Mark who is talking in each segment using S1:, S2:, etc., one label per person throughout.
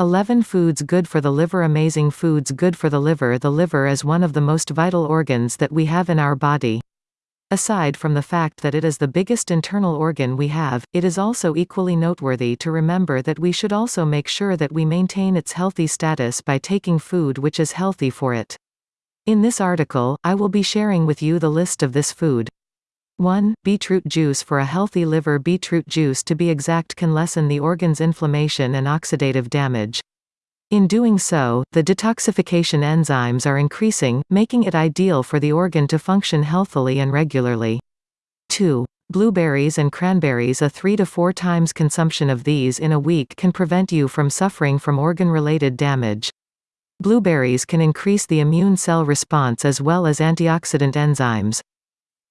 S1: 11 Foods good for the liver Amazing foods good for the liver The liver is one of the most vital organs that we have in our body. Aside from the fact that it is the biggest internal organ we have, it is also equally noteworthy to remember that we should also make sure that we maintain its healthy status by taking food which is healthy for it. In this article, I will be sharing with you the list of this food. 1. Beetroot juice For a healthy liver Beetroot juice to be exact can lessen the organ's inflammation and oxidative damage. In doing so, the detoxification enzymes are increasing, making it ideal for the organ to function healthily and regularly. 2. Blueberries and cranberries A 3 to 4 times consumption of these in a week can prevent you from suffering from organ-related damage. Blueberries can increase the immune cell response as well as antioxidant enzymes.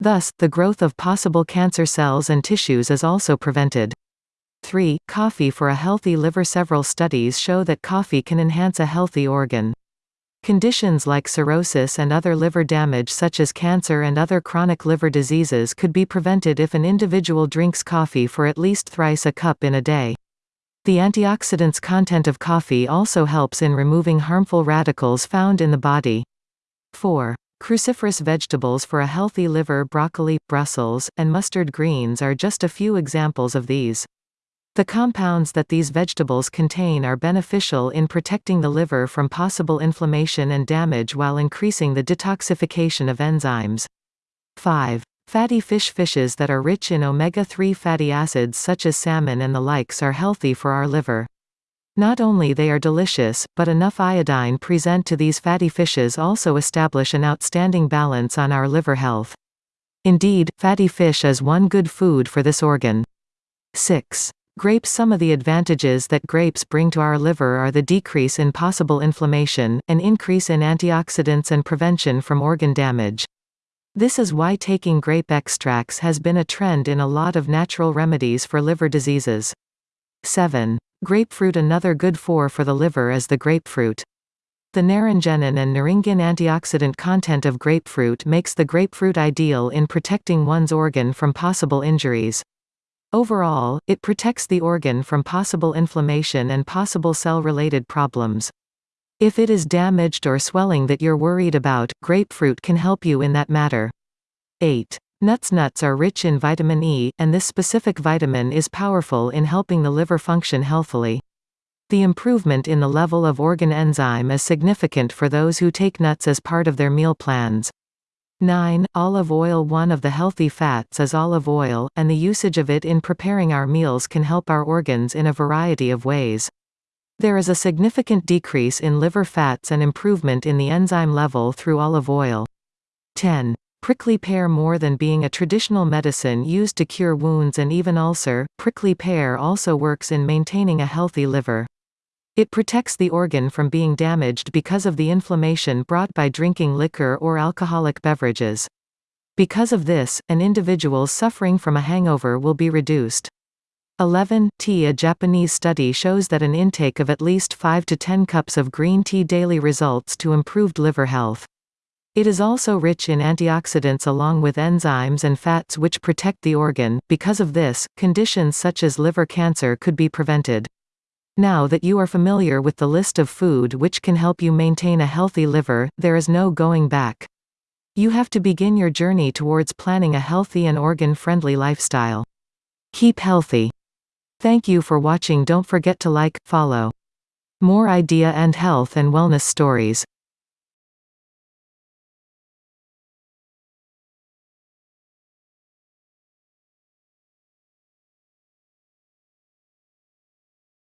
S1: Thus, the growth of possible cancer cells and tissues is also prevented. 3. Coffee for a healthy liver Several studies show that coffee can enhance a healthy organ. Conditions like cirrhosis and other liver damage such as cancer and other chronic liver diseases could be prevented if an individual drinks coffee for at least thrice a cup in a day. The antioxidants content of coffee also helps in removing harmful radicals found in the body. 4. Cruciferous vegetables for a healthy liver broccoli, Brussels, and mustard greens are just a few examples of these. The compounds that these vegetables contain are beneficial in protecting the liver from possible inflammation and damage while increasing the detoxification of enzymes. 5. Fatty fish Fishes that are rich in omega-3 fatty acids such as salmon and the likes are healthy for our liver. Not only they are delicious, but enough iodine present to these fatty fishes also establish an outstanding balance on our liver health. Indeed, fatty fish is one good food for this organ. 6. Grapes Some of the advantages that grapes bring to our liver are the decrease in possible inflammation, an increase in antioxidants and prevention from organ damage. This is why taking grape extracts has been a trend in a lot of natural remedies for liver diseases. 7. Grapefruit Another good for for the liver is the grapefruit. The naringenin and naringin antioxidant content of grapefruit makes the grapefruit ideal in protecting one's organ from possible injuries. Overall, it protects the organ from possible inflammation and possible cell-related problems. If it is damaged or swelling that you're worried about, grapefruit can help you in that matter. 8. Nuts Nuts are rich in vitamin E, and this specific vitamin is powerful in helping the liver function healthily. The improvement in the level of organ enzyme is significant for those who take nuts as part of their meal plans. 9. Olive oil One of the healthy fats is olive oil, and the usage of it in preparing our meals can help our organs in a variety of ways. There is a significant decrease in liver fats and improvement in the enzyme level through olive oil. 10. Prickly pear More than being a traditional medicine used to cure wounds and even ulcer, prickly pear also works in maintaining a healthy liver. It protects the organ from being damaged because of the inflammation brought by drinking liquor or alcoholic beverages. Because of this, an individual suffering from a hangover will be reduced. 11. Tea A Japanese study shows that an intake of at least 5 to 10 cups of green tea daily results to improved liver health. It is also rich in antioxidants along with enzymes and fats which protect the organ. Because of this, conditions such as liver cancer could be prevented. Now that you are familiar with the list of food which can help you maintain a healthy liver, there is no going back. You have to begin your journey towards planning a healthy and organ-friendly lifestyle. Keep healthy. Thank you for watching don't forget to like, follow. More idea and health and wellness stories.